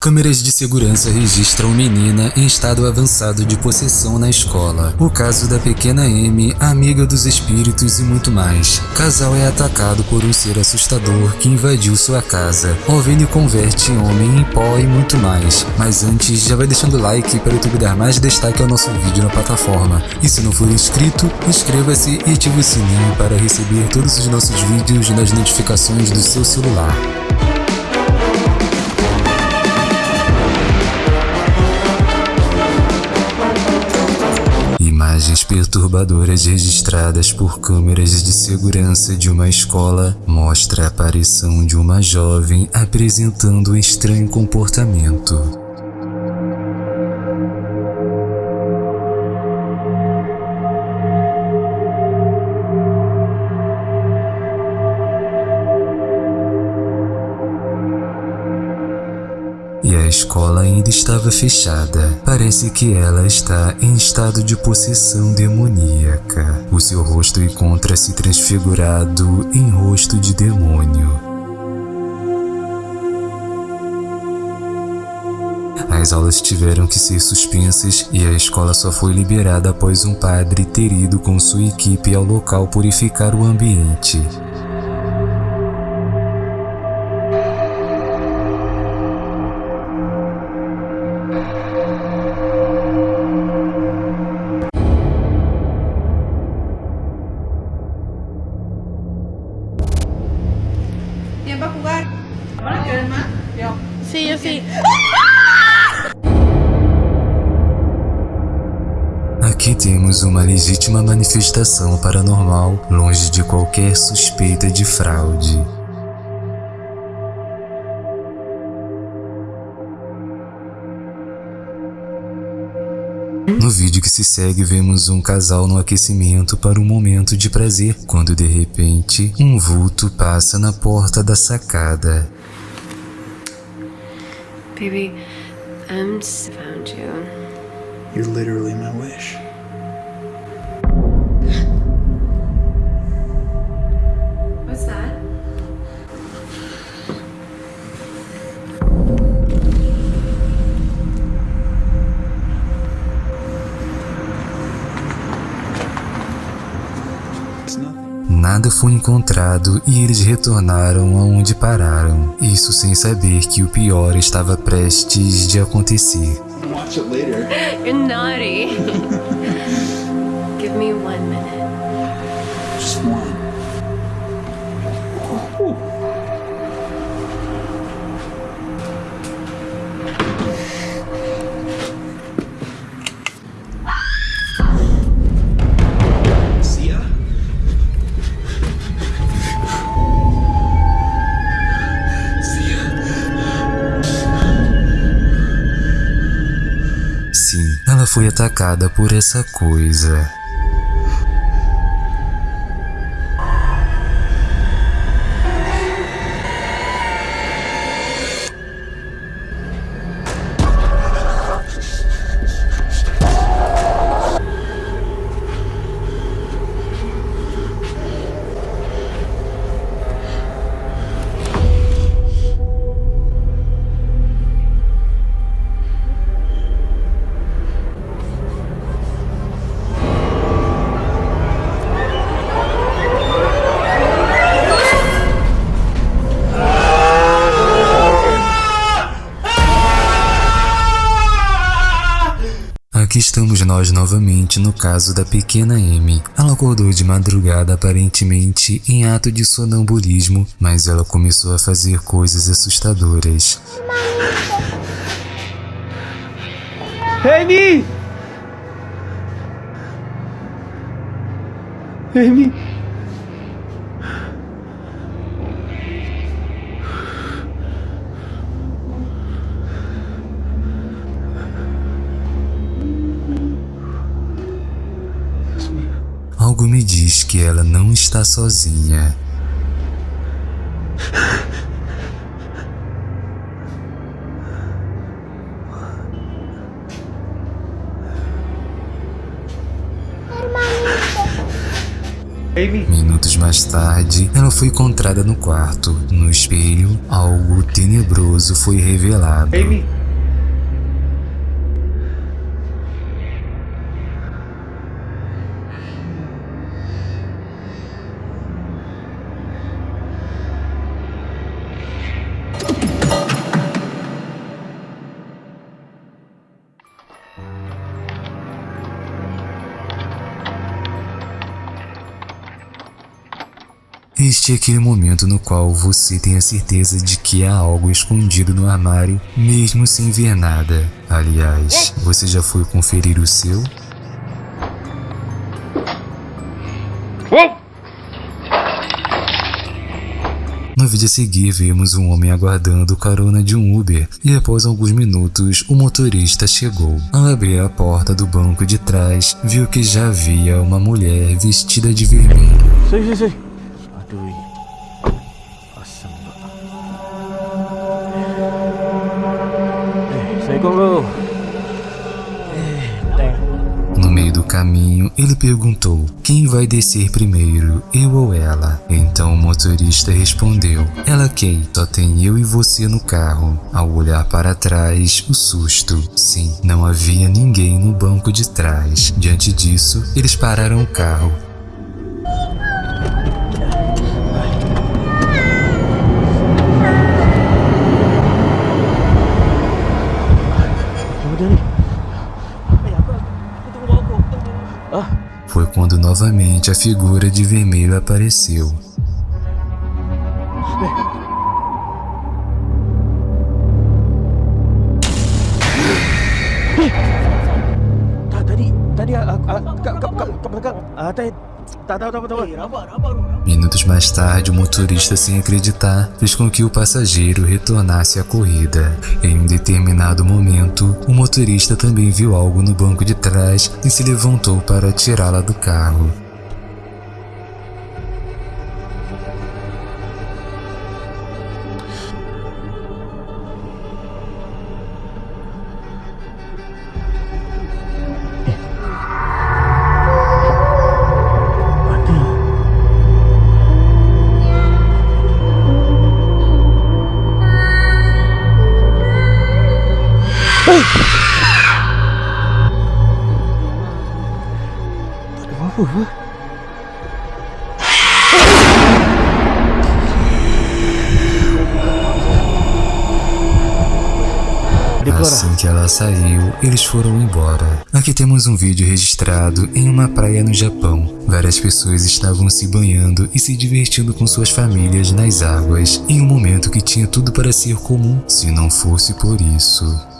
Câmeras de segurança registram menina em estado avançado de possessão na escola. O caso da pequena Amy, amiga dos espíritos e muito mais. Casal é atacado por um ser assustador que invadiu sua casa. Ovelha converte homem em pó e muito mais. Mas antes, já vai deixando like para o YouTube dar mais destaque ao nosso vídeo na plataforma. E se não for inscrito, inscreva-se e ative o sininho para receber todos os nossos vídeos nas notificações do seu celular. Perturbadoras registradas por câmeras de segurança de uma escola mostra a aparição de uma jovem apresentando um estranho comportamento. Escola ainda estava fechada. Parece que ela está em estado de possessão demoníaca. O seu rosto encontra-se transfigurado em rosto de demônio. As aulas tiveram que ser suspensas e a escola só foi liberada após um padre ter ido com sua equipe ao local purificar o ambiente. Yo sí. Aqui temos uma legítima manifestação paranormal, longe de qualquer suspeita de fraude. No vídeo que se segue, vemos um casal no aquecimento para um momento de prazer, quando de repente, um vulto passa na porta da sacada. Baby, I'm um, just found you. You're literally my wish. Nada foi encontrado e eles retornaram aonde pararam, isso sem saber que o pior estava prestes de acontecer. Watch it later. You're naughty. Give me one minute. Foi atacada por essa coisa. Nós novamente no caso da pequena Amy. Ela acordou de madrugada aparentemente em ato de sonambulismo, mas ela começou a fazer coisas assustadoras. Amy! Amy! Algo me diz que ela não está sozinha. Minutos mais tarde, ela foi encontrada no quarto. No espelho, algo tenebroso foi revelado. É aquele momento no qual você tem a certeza de que há algo escondido no armário, mesmo sem ver nada. Aliás, você já foi conferir o seu? No vídeo a seguir, vemos um homem aguardando carona de um Uber e após alguns minutos, o motorista chegou. Ao abrir a porta do banco de trás, viu que já havia uma mulher vestida de vermelho. Sei, sei, sei. Bro. Eh, thank. No meio do caminho, ele perguntou: Quem vai descer primeiro, eu ou ela? Então o motorista respondeu: Ela quem? Só tem eu e você no carro. Ao olhar para trás, o susto. Sim, não havia ninguém no banco de trás. Diante disso, eles pararam o carro. Foi quando novamente a figura de vermelho apareceu. tak tadi tadi ah, ah, kat kat kat belakang. Ah, rabak rabak bro. Minutos mais tarde, o motorista, sem acreditar, fez com que o passageiro retornasse à corrida. Em um determinado momento, o motorista também viu algo no banco de trás e se levantou para tirá-la do carro. Dah. Assim que ela saiu, eles foram embora. Aqui temos um vídeo registrado em uma praia no Japão. Várias pessoas estavam se banhando e se divertindo com suas famílias nas águas, em um momento que tinha tudo para ser comum, se não fosse por isso.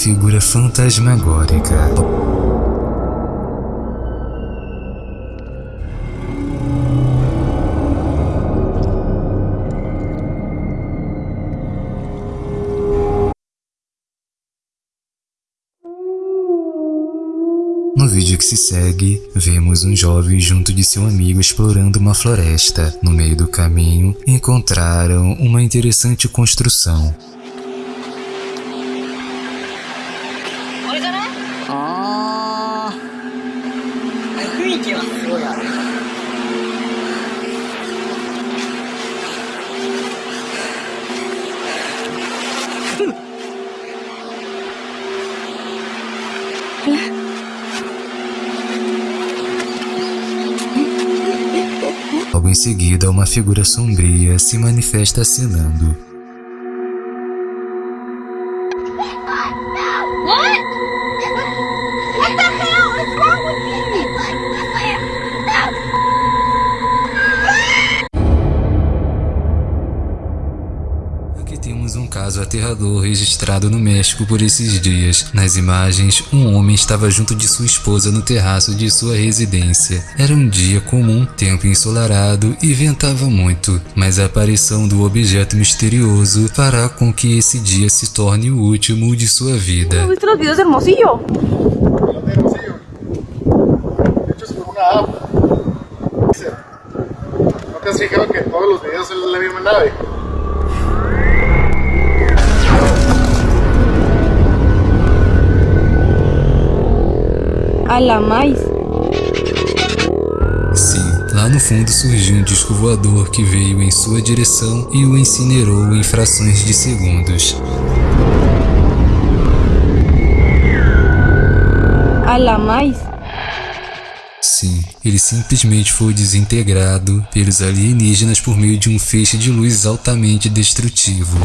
Figura fantasmagórica. No vídeo que se segue, vemos um jovem junto de seu amigo explorando uma floresta. No meio do caminho, encontraram uma interessante construção. あー雰囲気はすごいある Logo em seguida, uma figura sombria se manifesta acenando. Temos um caso aterrador registrado no México por esses dias. Nas imagens, um homem estava junto de sua esposa no terraço de sua residência. Era um dia comum, tempo ensolarado e ventava muito, mas a aparição do objeto misterioso fará com que esse dia se torne o último de sua vida. ¿Viste los videos de Hermosillo? ¿No te has fijado que todos los videos son la misma nave? A la mais. Sim, lá no fundo surgiu um disco voador que veio em sua direção e o incinerou em frações de segundos. A la mais. Sim, ele simplesmente foi desintegrado pelos alienígenas por meio de um feixe de luz altamente destrutivo.